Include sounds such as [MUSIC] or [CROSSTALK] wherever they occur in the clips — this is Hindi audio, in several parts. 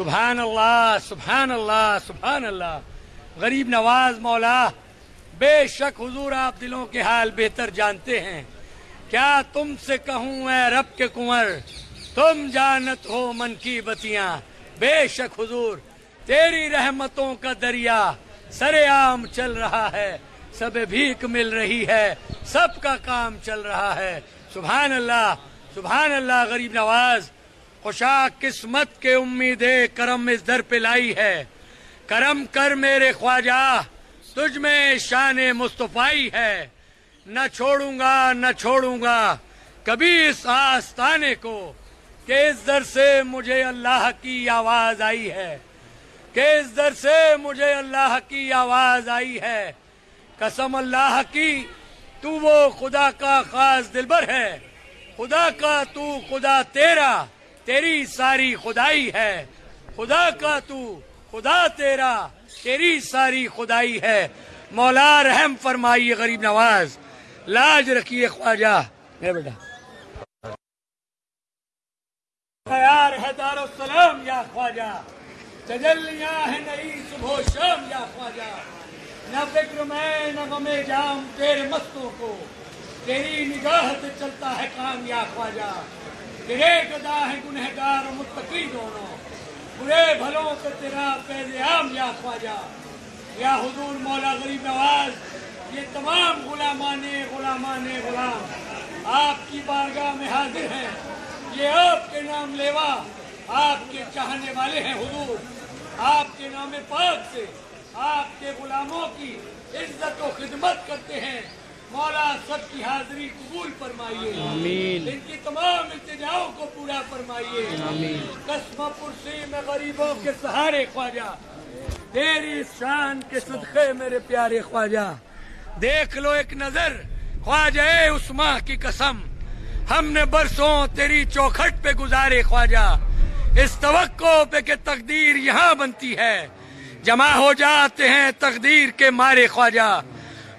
सुबहान अल्लाह सुबहान अल्लाह सुबहान अल्लाह गरीब नवाज़ मौला, बेशक हुजूर आप दिलों के हाल बेहतर जानते हैं। क्या तुमसे कहूँ मैं रब के कुंवर, तुम जानत हो मन की बतियाँ। बेशक हुजूर, तेरी रहमतों का दरिया सरेआम चल रहा है, सब भीख मिल रही है, सबका काम चल रहा है। सुबहान अल्लाह सुबहान अल्लाह गरीब नवाज़ खुशा किस्मत के उम्मीदे करम इस दर पे लाई है। करम कर मेरे ख्वाजा, तुझ में शान मुस्तफाई है। न छोड़ूँगा न छोड़ूँगा, कभी इस आस्ताने को कि इस दर से मुझे अल्लाह की आवाज़ आई है। कि इस दर से मुझे अल्लाह की आवाज़ आई है। कसम अल्लाह की, तू वो खुदा का खास दिलबर है। खुदा का तू खुदा तेरा, तेरी सारी खुदाई है। खुदा का तू खुदा तेरा, तेरी सारी खुदाई है। मौला रहम फरमाइए, गरीब नवाज़। लाज रखिए ख्वाजा। है बेटा। यार है दारो सलाम या ख्वाजा। तजलियाँ है नई सुबह शाम, या ख्वाजा। न फ़िक्र में, न गमे जाम तेरे मस्तों को। तेरी निगाह से चलता है काम, या ख्वाजा। तेरे गदा है गुनहगार और मुत्तकी दोनों। बुरे भलों पे तेरा पैद आम या ख्वाजा। या हजूर मौला गरीब नवाज़ ये तमाम गुलामाने गुलामाने, गुलाम, आपकी बारगाह में हाजिर हैं। ये आपके नाम लेवा, आपके चाहने वाले हैं हजूर। आपके नाम पाक से, आपके गुलामों की इज़्ज़त व खिदमत करते हैं। मौला सबकी हाजिरी कबूल फरमाइए। इनकी तमाम इल्तिजाओं को पूरा फरमाइए। कस्म पुरसी में गरीबों के सहारे ख्वाजा तेरी शान के सदक़े मेरे प्यारे ख्वाजा। देख लो एक नज़र ख्वाजा उस्मा की कसम। हमने बरसों तेरी चौखट पे गुजारे ख्वाजा। इस तवक्को पे के तकदीर यहाँ बनती है। जमा हो जाते हैं तकदीर के मारे ख्वाजा।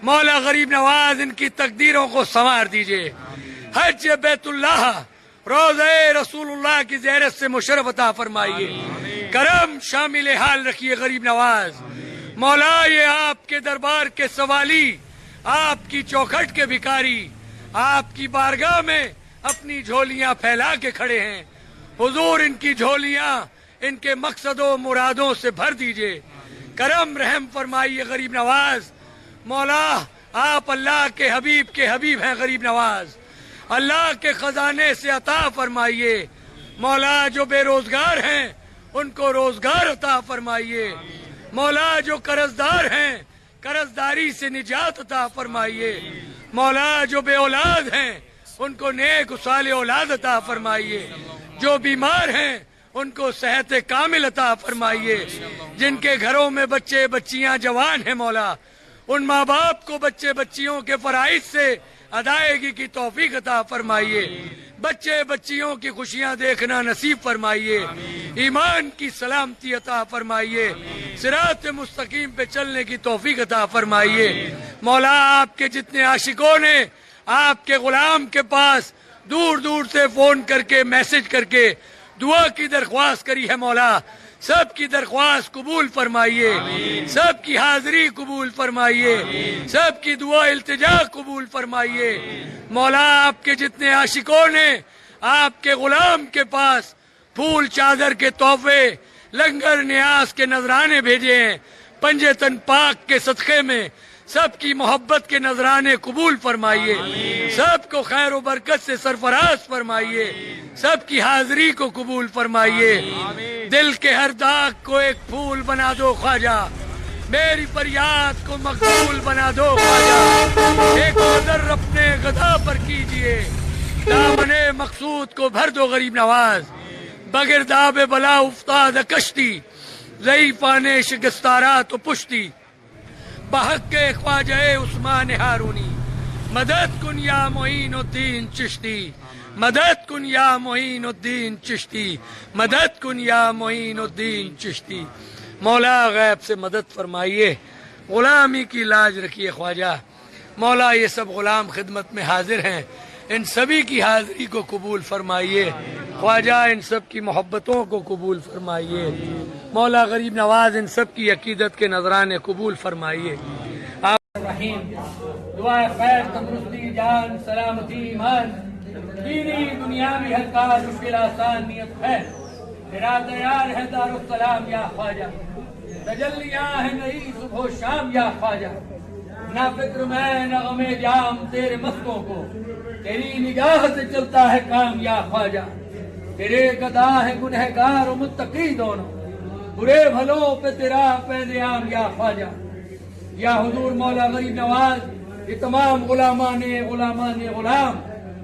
मौला गरीब नवाज़, इनकी तकदीरों को संवार दीजिए। हज बैतुल्लाह, रोज़ रसूलुल्लाह की जहरत से मुशरफ फरमाइए। करम शामिल हाल रखिए गरीब नवाज़। मौला, ये आपके दरबार के सवाली, आपकी चौखट के भिकारी आपकी बारगाह में अपनी झोलियाँ फैला के खड़े हैं। हुजूर, इनकी झोलियाँ इनके मकसदों, मुरादों से भर दीजिए। करम, रहम फरमाइए गरीब नवाज़। मौला, आप अल्लाह के हबीब के हबीब हैं, गरीब नवाज़। अल्लाह के खजाने से अता फरमाइए। मौला, जो बेरोजगार हैं, उनको रोज़गार अता फरमाइए। मौला, जो कर्जदार हैं, कर्जदारी से निजात अता फरमाइए। मौला, जो बे औलाद हैं, उनको नेक उसाल औलाद अता फरमाइए। जो बीमार हैं, उनको सेहत कामिल अता फरमाइए। जिनके घरों में बच्चे बच्चियाँ जवान हैं, मौला उन माँ बाप को बच्चे बच्चियों के फराइज से अदायगी की तोफीक अता फरमाइए। बच्चे बच्चियों की खुशियाँ देखना नसीब फरमाइए। ईमान की सलामती अता फरमाइए। सिरात मुस्तकीम पे चलने की तोफीक अता फरमाइए। मौला आपके जितने आशिकों ने, आपके गुलाम के पास दूर दूर से फ़ोन करके, मैसेज करके दुआ की दरख्वास्त करी है मौला। सबकी दरख्वास्त कबूल फरमाइए। सबकी हाजिरी कबूल फरमाइए। सबकी दुआ इल्तजा कबूल फरमाइए। मौला आपके जितने आशिकों ने आपके गुलाम के पास फूल चादर के तोहफे लंगर न्यास के नजराने भेजे हैं पंजे तन पाक के सदक़े में सबकी मोहब्बत के नजराने कबूल फरमाइए। सबको खैर बरकत से सरफराज फरमाइए। सबकी हाजिरी को कबूल फरमाइए। दिल के हर दाग को एक फूल बना दो ख्वाजा। मेरी फरियाद को मकबूल बना दो ख्वाजा। एक ऑर्डर अपने गदा पर कीजिए। दामने मकसूद को भर दो गरीब नवाज़। बगैर दाबे बला उफ्ताद कश्ती ज़ईफ़ा ने शिकस्तारा तो पुश्ती। बहक के ख्वाजा उस्मान हारूनी। मदद कुन या मोइन उद्दीन चिश्ती। मदद कुन या मोइन उद्दीन चिश्ती। मदद कुन या मोइन उद्दीन चिश्ती। मौला गैब से मदद फरमाइए। गुलामी की लाज रखिए ख्वाजा। मौला, ये सब गुलाम खिदमत में हाजिर हैं। इन सभी की हाजिरी को कबूल फरमाइए। ख्वाजा, इन सब की मोहब्बतों को कबूल फरमाइए। मौला गरीब नवाज़, इन सब की अकीदत के नजराने कबूल फरमाइए। है। या ख्वाजा। है सुबह शाम, या ख्वाजा। ना फ़िक्र मैं, न जाम तेरे मस्तों को। तेरी निगाह से चलता है काम, या ख्वाजा। तेरे गदा है गुनहगार और दोनों। बुरे भलों पे तेरा पैदयाम या ख्वाजा। या हुजूर मौला गरीब नवाज़, ये तमाम गुलामा ने गुलामा ने गुलाम,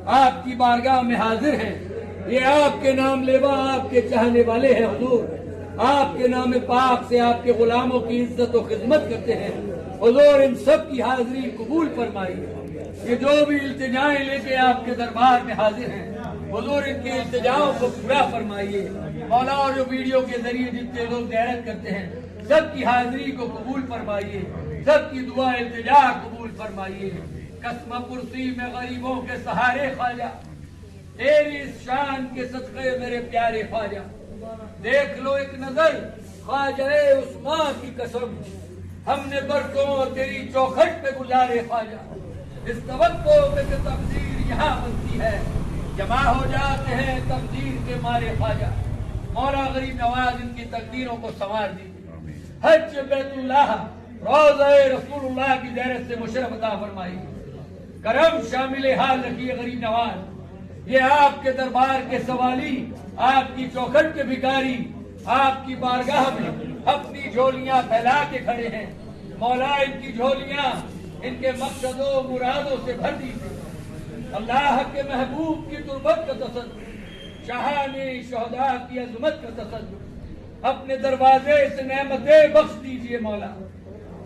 आपकी बारगाह में हाजिर हैं। ये आपके नाम लेवा, आपके चाहने वाले हैं हुजूर। आपके नाम पाक से आपके गुलामों की इज़्ज़त और खिदमत करते हैं। हुजूर, इन सब की हाजिरी कबूल फरमाइए। ये जो भी इल्तिजाएँ लेके आपके दरबार में हाजिर हैं हुजूर, इनकी इल्तिजाओं को पूरा फरमाइए। मौला, और जो वीडियो के ज़रिए जितने लोग गैरत करते हैं, सबकी हाजिरी को कबूल फरमाइए। सबकी दुआ, इल्तिजा कबूल फरमाइए। कसम कुर्सी में गरीबों के सहारे ख्वाजा। तेरी शान के सदक़े मेरे प्यारे ख्वाजा। देख लो एक नज़र, ख्वाजा उस्मान की कसम। हमने बरसों तेरी चौखट पे गुजारे ख्वाजा। इस तवक्को पे तकदीर यहाँ बनती है जमा हो जाते हैं तकदीर के मारे ख्वाजा। मौला गरीब नवाज़ इनकी तकदीरों को संवार दीजिए। हज बैतुल्लाह रोज रसूलुल्लाह की जैरत से मुशरफ अता फरमाई करम शामिल हाल रखिए गरीब नवाज़। ये आपके दरबार के सवाली आपकी चौखट के भिकारी आपकी बारगाह में अपनी झोलियाँ फैला के खड़े हैं। मौला इनकी झोलियाँ इनके मकसदों मुरादों से भर दीजिए। अल्लाह के महबूब की तुरबत का तसद, शाहानी, शहदा की अजमत का तसद। अपने दरवाजे से नमतें बख्श दीजिए मौला।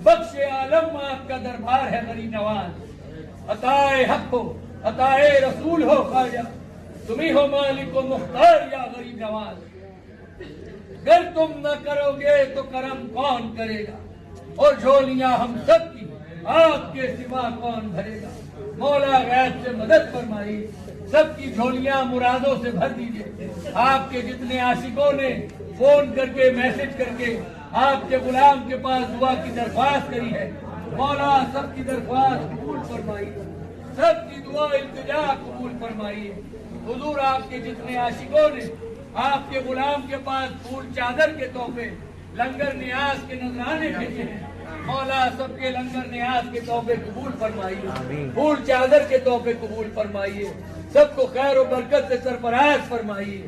बख्श आलम आपका दरबार है गरी नवाज़। अताए हक हो, अताए रसूल हो खाजा तुम्ही हो मालिक मुख्तार या गरीब नवाज़। अगर तुम न करोगे तो करम कौन करेगा? और झोलियाँ हम सब की आपके सिवा कौन भरेगा? मौला गैब से मदद फरमाई, सबकी झोलियाँ मुरादों से भर दीजिए। आपके जितने आशिकों ने फ़ोन करके, मैसेज करके आपके गुलाम के पास दुआ की दरख्वास्त करी है, मौला सबकी दरख्वास्त कबूल फरमाई, सबकी दुआ इल्तजा कबूल फरमाइए हुजूर आपके जितने आशिकों ने आपके गुलाम के पास फूल चादर के तोहफे, लंगर न्याज के नजराने भेजे हैं। मौला सबके लंगर न्याज के तोहफे कबूल फरमाइए। फूल चादर के तोहफे कबूल फरमाइए। सबको खैर और बरकत से सरफराज फरमाइए।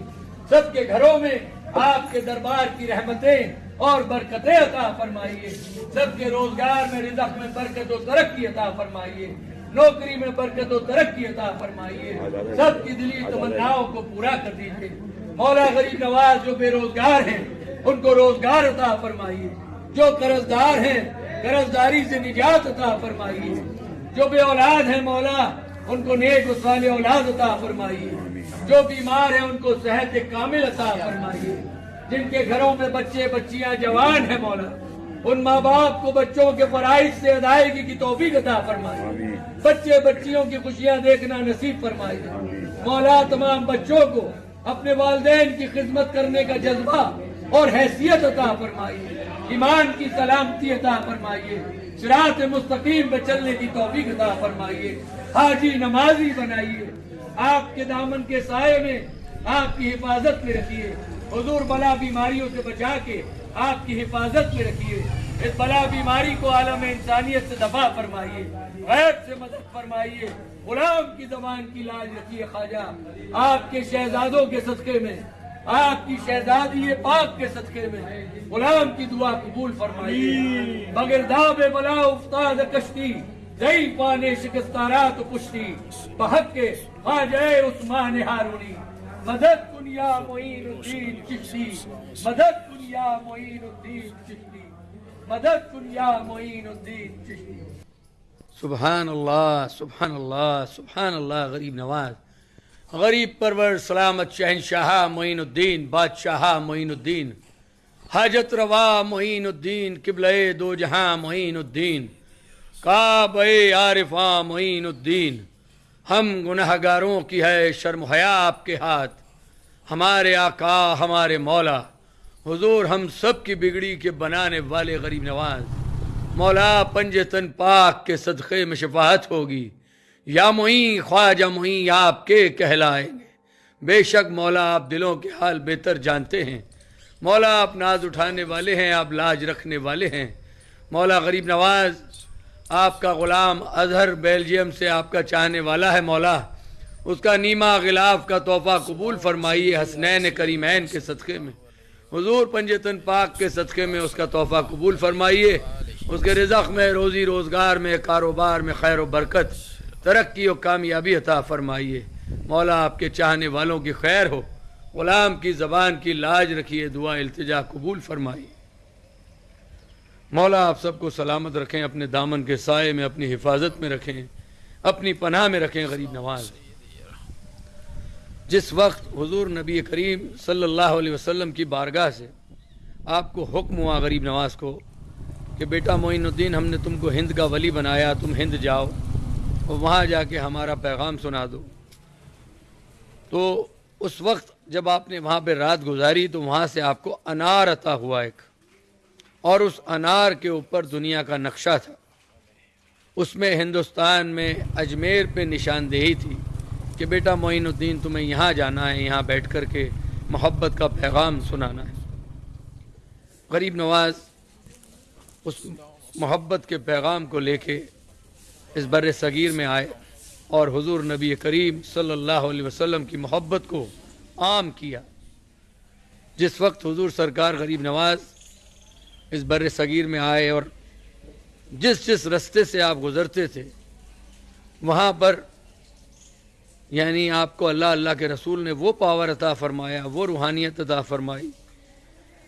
सबके घरों में आपके दरबार की रहमतें और बरकतें अता फरमाइए। सबके रोज़गार में रिजक में बरकत और तरक्की अता फरमाइए। नौकरी में बरकत और तरक्की अता फरमाइए। सबकी दिली तमन्नाओं को पूरा कर दीजिए। मौला गरीब नवाज़ जो बेरोजगार हैं उनको रोज़गार अता फरमाइए। जो कर्जदार हैं कर्जदारी से निजात अता फरमाइए जो बे औलाद है मौला उनको नेक वाले औलाद अता फरमाइए जो बीमार है उनको सेहत कामिल अता फरमाइए जिनके घरों में बच्चे बच्चियाँ जवान है मौला उन माँ बाप को बच्चों के फराइज से अदायगी की तोफीक अता फरमाइए बच्चे बच्चियों की खुशियाँ देखना नसीब फरमाइए मौला तमाम बच्चों को अपने वालदेन की खिदमत करने का जज्बा और हैसियत अता फरमाइए ईमान की सलामती अता फरमाइए, सिरात मुस्तकीम पे चलने की तोफीक अता फरमाइए, हाजी नमाजी बनाइए, आपके दामन के साय में आपकी हिफाजत में रखिए, हजूर बला बीमारियों से बचा के आपकी हिफाजत में रखिए, इस बला बीमारी को आलम इंसानियत से दफ़ा फरमाइए, गैब से मदद फरमाइए, गुलाम की जबान की लाज रखिए ख्वाजा, आपके शहजादों के सदक़े में आपकी शहजादी पाक के सदक़े में गुलाम की दुआ कबूल फरमाइए। बगैर दाब बला उफ्ताद कश्ती जई पाने शिकस्तारा तो पुश्ती बहक के ख्वाजा उस्मान हारूनी। मदद कुनिया मोइनुद्दीन चिश्ती। मदद कुनिया मोइनुद्दीन चिश्ती। मदद कुनिया मोइनुद्दीन चिश्ती। सुबहान अल्लाह सुबहान अल्लाह सुबहान अल्लाह गरीब नवाज़। गरीब परवर सलामत शहनशाह मोइनुद्दीन, बादशाह मोइनुद्दीन। हाजत रवा मोइनुद्दीन, किबल दो जहाँ मोइनुद्दीन। काब आरिफा मोइनुद्दीन। हम गुनहगारों की है शर्म हया आपके हाथ। हमारे आका, हमारे मौला। हुजूर हम सब की बिगड़ी के बनाने वाले गरीब नवाज़। मौला पंजतन पाक के सदक़े में शफात होगी। या मोई, ख्वाजा मोई, आपके कहलाएँगे। बेशक मौला आप दिलों के हाल बेहतर जानते हैं। मौला आप नाज उठाने वाले हैं, आप लाज रखने वाले हैं। मौला गरीब नवाज़, आपका ग़ुलाम अजहर बेल्जियम से आपका चाहने वाला है मौला। उसका नीमा गिलाफ का तोहफ़ा कबूल फरमाइए हसनैन करीमैन के सदक़े में। हुजूर पंजतन पाक के सदक़े में उसका तोहफ़ा कबूल फरमाइए। उसके रिजक में, रोज़ी रोज़गार में, कारोबार में खैर बरकत। तरक्की और कामयाबी अता फरमाइए। मौला आपके चाहने वालों की खैर हो। ग़ुलाम की ज़बान की लाज रखिए, दुआ अल्तजा कबूल फरमाइए। मौला आप सबको सलामत रखें, अपने दामन के साय में, अपनी हिफाजत में रखें, अपनी पनाह में रखें, गरीब नवाज़। जिस वक्त हुजूर नबी करीम सल्लल्लाहु अलैहि वसल्लम की बारगाह से आपको हुक्म हुआ गरीब नवाज़ को कि, बेटा मोइनुद्दीन, हमने तुमको हिंद का वली बनाया, तुम हिंद जाओ। और वहाँ जाके हमारा पैगाम सुना दो। तो उस वक्त जब आपने वहाँ पे रात गुजारी तो वहाँ से आपको अनार अता हुआ एक। और उस अनार के ऊपर दुनिया का नक्शा था। उसमें हिंदुस्तान में अजमेर पे निशानदेही थी कि बेटा मोइनुद्दीन, तुम्हें यहाँ जाना है, यहाँ बैठ कर के मोहब्बत का पैगाम सुनाना है। गरीब नवाज़, उस मोहब्बत के पैगाम को लेके इस बर सग़ीर में आए और हुजूर नबी करीम सल्लल्लाहु अलैहि वसल्लम की मोहब्बत को आम किया। जिस वक्त हुजूर सरकार गरीब नवाज़ इस बर सग़ीर में आए और जिस जिस रस्ते से आप गुज़रते थे, वहाँ पर यानी आपको अल्लाह अल्लाह के रसूल ने वो पावर अता फरमाया, वो रूहानियत अता फरमाई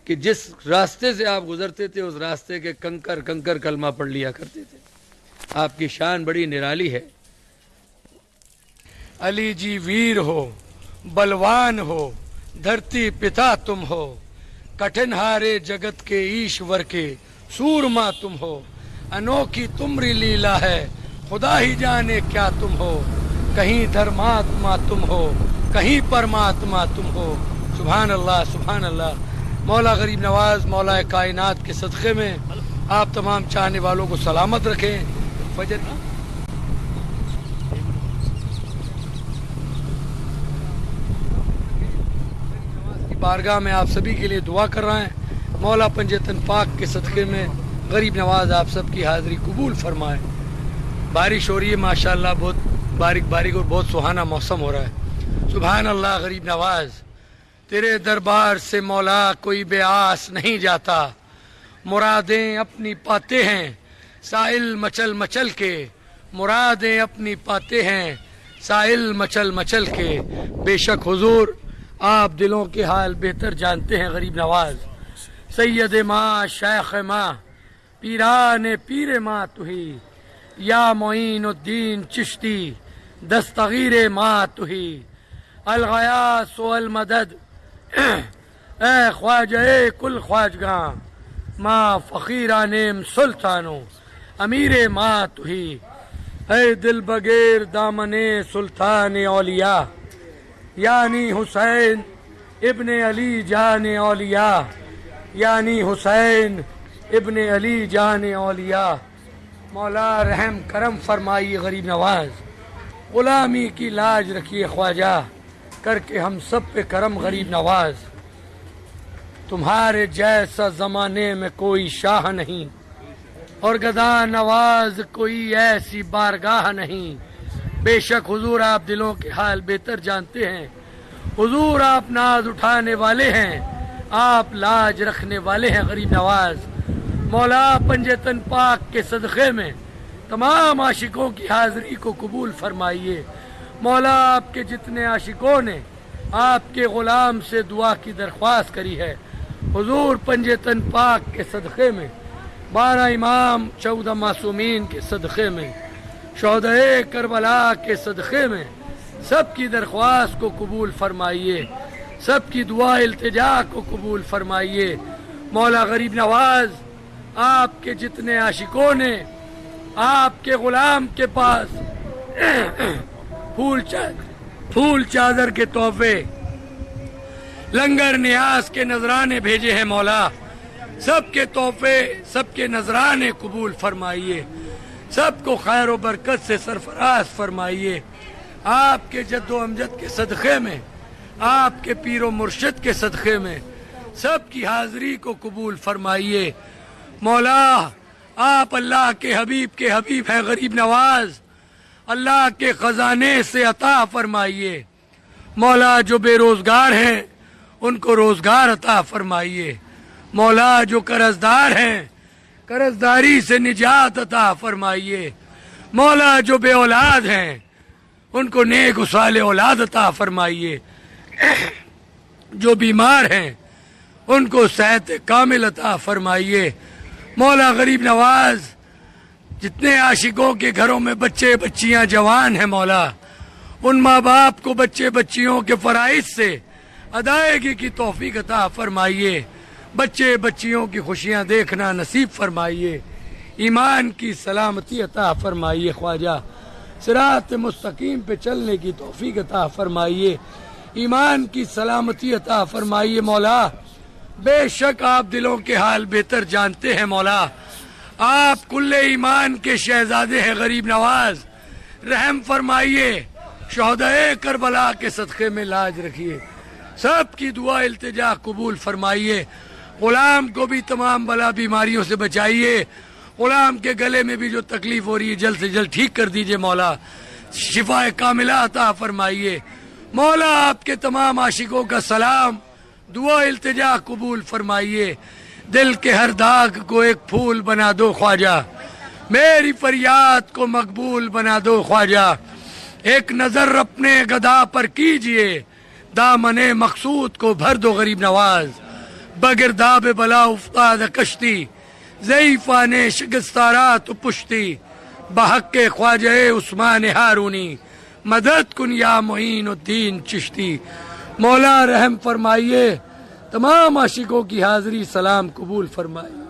कि जिस रास्ते से आप गुज़रते थे, उस रास्ते के कंकर कंकर कलमा पढ़ लिया करते थे। आपकी शान बड़ी निराली है। अली जी वीर हो, बलवान हो, धरती पिता तुम हो। कठिन हारे जगत के ईश्वर के सूरमा तुम हो। अनोखी तुमरी लीला है, खुदा ही जाने क्या तुम हो। कहीं धर्मात्मा तुम हो, कहीं परमात्मा तुम हो। सुबहान अल्लाह सुबहान अल्लाह मौला गरीब नवाज़, मौला कायनात के सदक़े में आप तमाम चाहने वालों को सलामत रखें। फजर बारगाह में आप सभी के लिए दुआ कर रहे हैं। मौला पंजतन पाक के सदक़े में गरीब नवाज़ आप सबकी हाज़िरी कबूल फरमाए। बारिश हो रही है, माशाल्लाह बहुत बारिक बारिक और बहुत सुहाना मौसम हो रहा है। सुबहान अल्लाह गरीब नवाज़, तेरे दरबार से मौला कोई बेआस नहीं जाता। मुरादें अपनी पाते हैं साहिल मचल मचल के मुरादें अपनी पाते हैं। साहिल मचल मचल के। बेशक हुजूर, आप दिलों के हाल बेहतर जानते हैं, गरीब नवाज़। सैयद माँ शेख माँ, पीरान पीर माँ तुही। या मोइनुद्दीन चिश्ती, दस्तगीर माँ तुही। अलगयास अल मदद। [CLEARS THROAT] ए ख्वाज, ए कुल ख्वाजगा। माँ फ़कीरा नेम सुल्तानो। अमीर माँ तुही है दिल बगैर दामने सुल्तान औलिया। यानी हुसैन इबन अली जान औलिया। यानी हुसैन इबन अली जान औलिया। मौला रहम करम फरमाइए गरीब नवाज़। ग़ुलामी की लाज रखिए ख्वाजा। करके हम सब पे करम गरीब नवाज़। तुम्हारे जैसा ज़माने में कोई शाह नहीं। और गदा नवाज़ कोई ऐसी बारगाह नहीं। बेशक हुजूर आप दिलों के हाल बेहतर जानते हैं। हुजूर आप नाज उठाने वाले हैं, आप लाज रखने वाले हैं, गरीब नवाज़। मौला पंजतन पाक के सदक़े में तमाम आशिकों की हाज़िरी को कबूल फरमाइए। मौला आपके जितने आशिकों ने आपके गुलाम से दुआ की दरख्वास्त करी है। हुजूर पंजतन पाक के सदक़े में बारह इमाम, चौदह मासूमीन के सदक़े में शहदे करबला के सदक़े में, सबकी दरख्वास्त को कबूल फरमाइए, सबकी दुआ इल्तिजा को कबूल फरमाइए। मौला गरीब नवाज़, आपके जितने आशिकों ने, आपके गुलाम के पास [COUGHS] फूल चादर फूल चादर के तोहफे, लंगर न्यास के नजराने भेजे हैं मौला। सबके तोहफे, सबके नजराने कबूल फरमाइए। सबको खैर व बरकत से सरफराज फरमाइए। आपके जद्दो अमजद के सदक़े में, आपके पीरो मुर्शद के सदक़े में, सबकी हाजिरी को कबूल फरमाइए। मौला, आप अल्लाह के हबीब के हबीब है गरीब नवाज़। अल्लाह के खजाने से अता फरमाइए। मौला, जो बेरोजगार हैं, उनको रोज़गार अता फरमाइए। मौला, जो कर्जदार हैं, कर्जदारी से निजात अता फरमाइए। मौला, जो बे औलाद हैं, उनको नेक उसाले औलाद अता फरमाइए। जो बीमार हैं, उनको सेहत कामिल अता फरमाइए। मौला, गरीब नवाज़, जितने आशिकों के घरों में बच्चे बच्चियाँ जवान हैं मौला, उन माँ बाप को बच्चे बच्चियों के फराइज से अदायगी की तोफीक अता फरमाइए। बच्चे बच्चियों की खुशियाँ देखना नसीब फरमाइए, ईमान की सलामती अता फरमाइए, ख्वाजा सिरात मुस्तकीम पे चलने की तोफीक अता फरमाइए, ईमान की सलामती अता फरमाइए, मौला। बेशक आप दिलों के हाल बेहतर जानते हैं, मौला। आप कुल्ले ईमान के शहजादे हैं, गरीब नवाज़। रहम फरमाइए, शहदे करबला के सदक़े में लाज रखिए। सबकी दुआ इल्तिजा कबूल फरमाइए। गुलाम को भी तमाम बला बीमारियों से बचाइए। गुलाम के गले में भी जो तकलीफ़ हो रही है, जल्द से जल्द ठीक कर दीजिए मौला। शिफा कामिला अता फरमाइए। मौला, आपके तमाम आशिकों का सलाम, दुआ इल्तिजा कबूल फरमाइए। दिल के हर दाग को एक फूल बना दो ख्वाजा। मेरी फरियाद को मकबूल बना दो ख्वाजा। एक नज़र अपने गदा पर कीजिए। दामने मकसूद को भर दो गरीब नवाज़। बगर दाब बला उफ्ताद कश्ती जईफा ने शिकस्तारा तो पुश्ती बहक ख्वाजे उस्मान हारूनी मदद कुन या मोइन उद्दीन चिश्ती मौला रहम फरमाइए तमाम आशिकों की हाजिरी सलाम कबूल फरमाइए